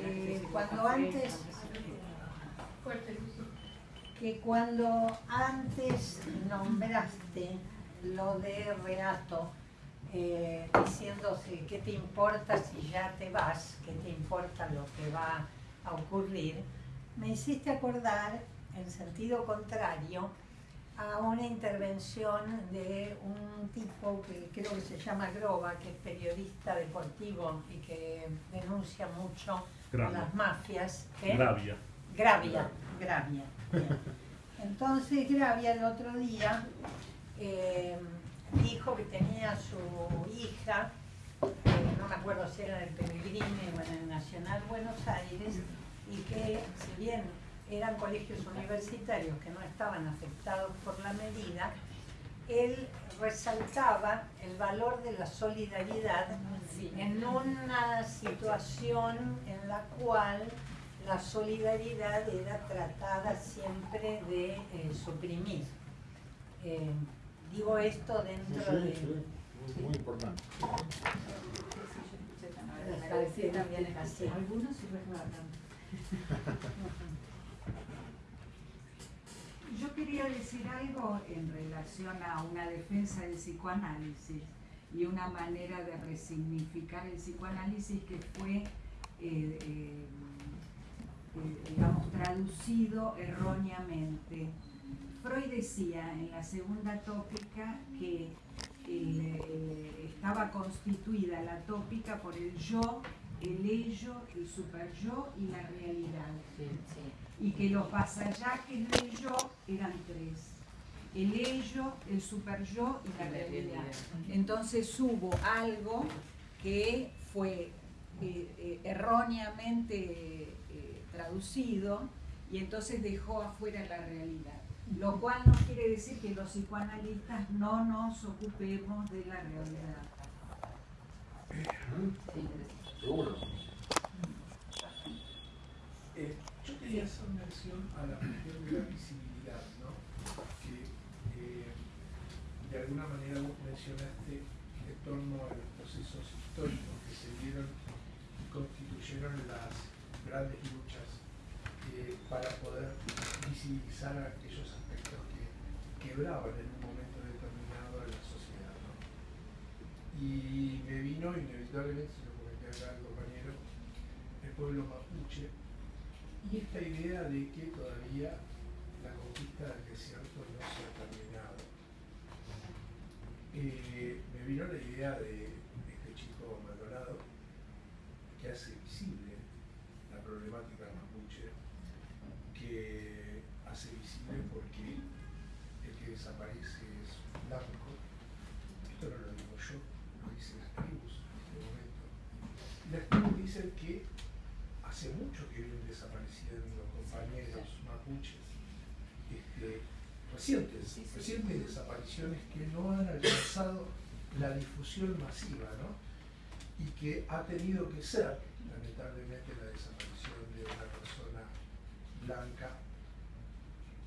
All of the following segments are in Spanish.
que cuando antes que cuando antes nombraste lo de Renato, eh, diciéndose qué te importa si ya te vas, qué te importa lo que va a ocurrir, me hiciste acordar, en sentido contrario, a una intervención de un tipo que creo que se llama Groba, que es periodista deportivo y que denuncia mucho a las mafias. Gravia. Gravia, Gravia. Entonces Gravia el otro día eh, dijo que tenía su hija, no me acuerdo si era en el Peregrino o en el Nacional Buenos Aires, y que si bien eran colegios universitarios que no estaban afectados por la medida, él resaltaba el valor de la solidaridad en una situación en la cual la solidaridad era tratada siempre de eh, suprimir. Eh, digo esto dentro de... muy importante. también es así. Algunos sí Yo quería decir algo en relación a una defensa del psicoanálisis y una manera de resignificar el psicoanálisis que fue, eh, eh, eh, digamos, traducido erróneamente. Freud decía en la segunda tópica que estaba constituida la tópica por el yo, el ello, el superyo y la realidad. Y que los vasallajes del yo eran tres. El ello, el superyo y la realidad. Entonces hubo algo que fue eh, eh, erróneamente eh, traducido y entonces dejó afuera la realidad. Lo cual no quiere decir que los psicoanalistas no nos ocupemos de la realidad. Seguro. Eh, yo quería hacer mención la cuestión de la visibilidad, ¿no? Que eh, de alguna manera vos mencionaste en torno a los procesos históricos que se dieron y constituyeron las grandes luchas eh, para poder visibilizar aquellos aspectos que quebraban en un momento determinado a la sociedad. ¿no? Y me vino inevitablemente, el compañero, el pueblo mapuche, y esta idea de que todavía la conquista del desierto no se ha terminado. Eh, me vino la idea de este chico Maldonado que hace visible la problemática mapuche, que hace visible porque el que desaparece es blanco. Esto no lo digo yo, lo dicen las tribus las tribus dicen que hace mucho mapuches, este, recientes, recientes desapariciones que no han alcanzado la difusión masiva, ¿no? Y que ha tenido que ser, lamentablemente, la desaparición de una persona blanca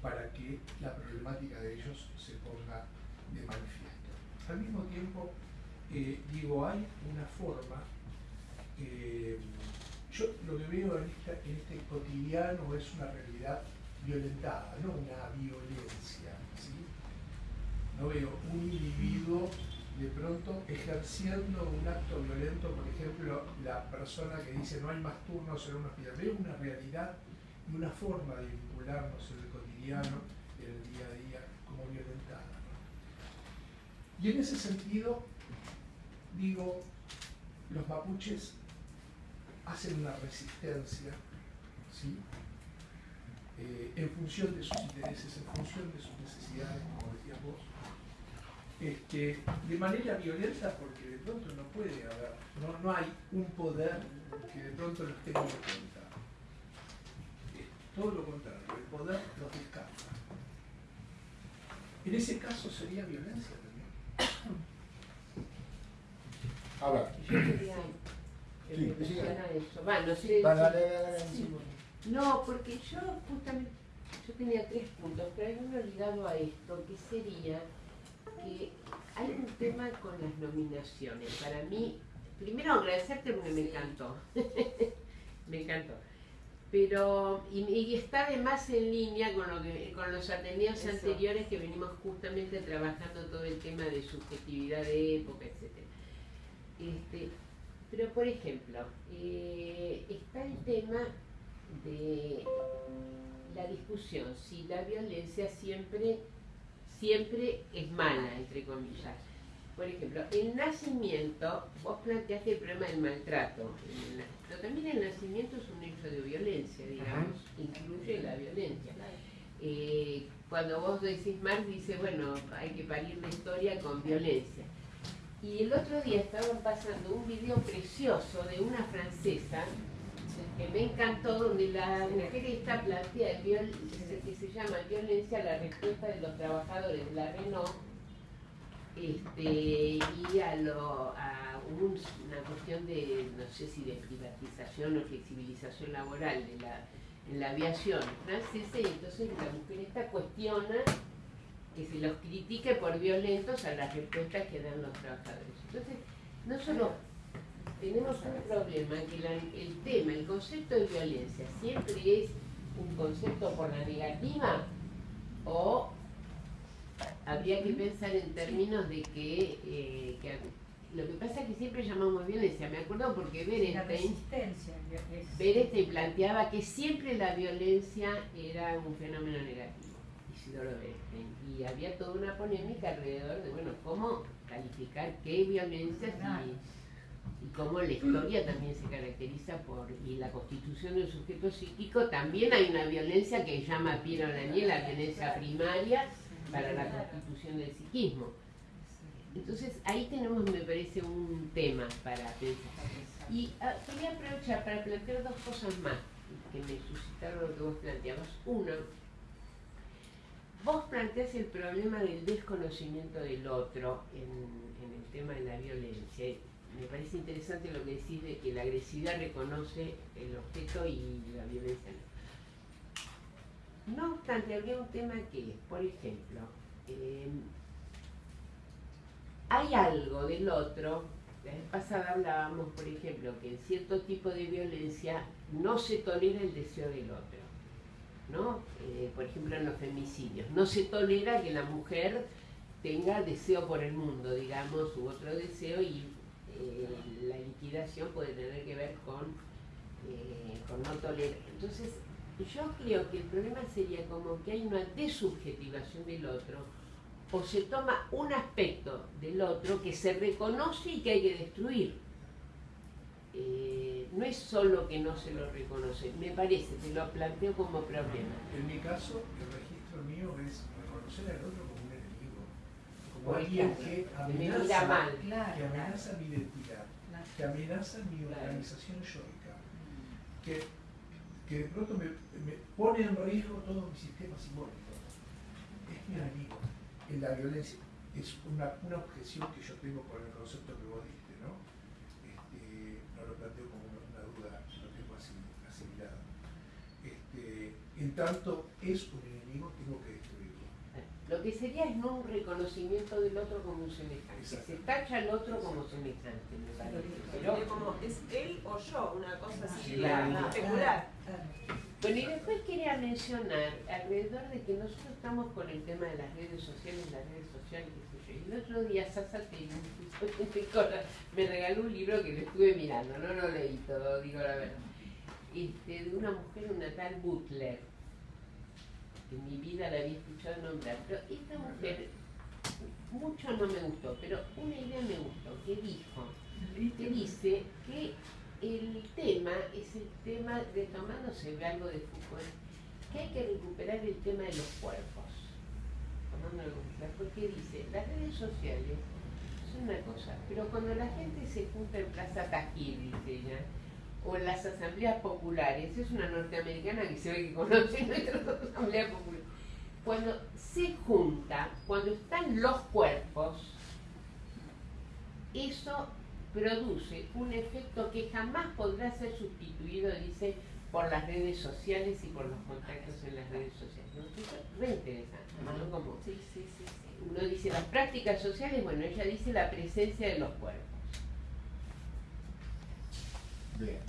para que la problemática de ellos se ponga de manifiesto. Al mismo tiempo, eh, digo, hay una forma eh, yo lo que veo en, este cotidiano es una realidad violentada, no una violencia. No veo un individuo de pronto ejerciendo un acto violento, por ejemplo, la persona que dice no hay más turnos en un hospital. Veo una realidad y una forma de vincularnos en el cotidiano, en el día a día, como violentada. Y en ese sentido, digo, los mapuches hacen una resistencia ¿sí? Eh, en función de sus intereses, en función de sus necesidades, como decías vos, este, de manera violenta porque de pronto no puede haber, no, no hay un poder que de pronto los tenga en cuenta. todo lo contrario, el poder los descarta. En ese caso sería violencia también. A ver no porque yo justamente, yo tenía tres puntos, pero hay uno ligado a esto, que sería que hay un tema con las nominaciones. Para mí, primero agradecerte porque me encantó. me, encantó. Pero, y, y está además en línea con, lo que, con los ateneos Eso. anteriores que venimos justamente trabajando todo el tema de subjetividad de época, etc. Este, pero, por ejemplo, eh, está el tema de la discusión si la violencia siempre, siempre es mala, entre comillas. Por ejemplo, el nacimiento, vos planteaste el problema del maltrato, pero también el nacimiento es un hecho de violencia, digamos, incluye la violencia. Eh, cuando vos decís Marx dice, bueno, hay que parir la historia con violencia. Y el otro día estaban pasando un video precioso de una francesa que me encantó, donde la mujer esta plantea el viol- que se llama violencia la respuesta de los trabajadores de la Renault este, y a, lo, a un- una cuestión de, no sé si de privatización o flexibilización laboral de la, en la aviación francesa, y entonces la mujer esta cuestiona que se los critique por violentos a las respuestas que dan los trabajadores. Entonces, no solo tenemos un problema, que la- el tema, el concepto de violencia siempre es un concepto por la negativa o habría que pensar en términos de que, eh, que lo que pasa es que siempre llamamos violencia. Me acuerdo porque es- Berenstein planteaba que siempre la violencia era un fenómeno negativo, Isidoro Berenstein. Y había toda una polémica alrededor de, bueno, cómo calificar qué violencia y, y cómo la historia también se caracteriza por, y la constitución del sujeto psíquico, también hay una violencia que llama Piero Daniel la violencia primaria para la constitución del psiquismo. Entonces ahí tenemos, me parece, un tema para pensar. Y ah, quería aprovechar para plantear dos cosas más que me suscitaron lo que vos planteabas. Uno, vos planteás el problema del desconocimiento del otro en el tema de la violencia. Me parece interesante lo que decís de que la agresividad reconoce el objeto y la violencia no. No obstante, habría un tema que, por ejemplo, eh, hay algo del otro, la vez pasada hablábamos, por ejemplo, que en cierto tipo de violencia no se tolera el deseo del otro, ¿no? Eh, por ejemplo, en los femicidios, no se tolera que la mujer tenga deseo por el mundo, digamos, u otro deseo y la liquidación puede tener que ver con, eh, con no tolerar. Entonces, yo creo que el problema sería como que hay una desubjetivación del otro o se toma un aspecto del otro que se reconoce y que hay que destruir. Eh, no es solo que no se lo reconoce, me parece, te lo planteo como problema. En mi caso, el registro mío es reconocer al otro como que amenaza, mal. Que amenaza mi identidad, que amenaza mi organización yoica, que, que de pronto me, me pone en riesgo todo mi sistema simbólico. Es mi enemigo. En la violencia es una, una objeción que yo tengo con el concepto que vos diste, ¿no? Este, no lo planteo como una, duda, lo tengo así, asimilado. Este, en tanto es un enemigo, tengo que. Lo que sería es no un reconocimiento del otro como un semejante. Se tacha al otro como semejante, me parece. Pero, como, ¿es él o yo? Una cosa así Claro. especular. bueno, y después quería mencionar alrededor de que nosotros estamos con el tema de las redes sociales, las redes sociales, qué sé yo. Y el otro día Sasa me regaló un libro que lo estuve mirando, no lo leí todo, digo la verdad. Este, de una mujer, una tal Butler, en mi vida la había escuchado nombrar, pero esta mujer mucho no me gustó, pero una idea me gustó, que dijo, que dice que el tema es el tema, retomándose algo de Foucault, que hay que recuperar el tema de los cuerpos. Tomándolo porque dice, las redes sociales son una cosa, pero cuando la gente se junta en Plaza Tajir, dice ella, o en las asambleas populares, es una norteamericana que se ve que conoce nuestras asambleas populares, cuando se junta, cuando están los cuerpos, eso produce un efecto que jamás podrá ser sustituido, dice, por las redes sociales y por los contactos en las redes sociales. ¿no? Eso es re interesante, ¿no? Como Sí, sí, sí, sí. uno dice las prácticas sociales, bueno, ella dice la presencia de los cuerpos. Bien.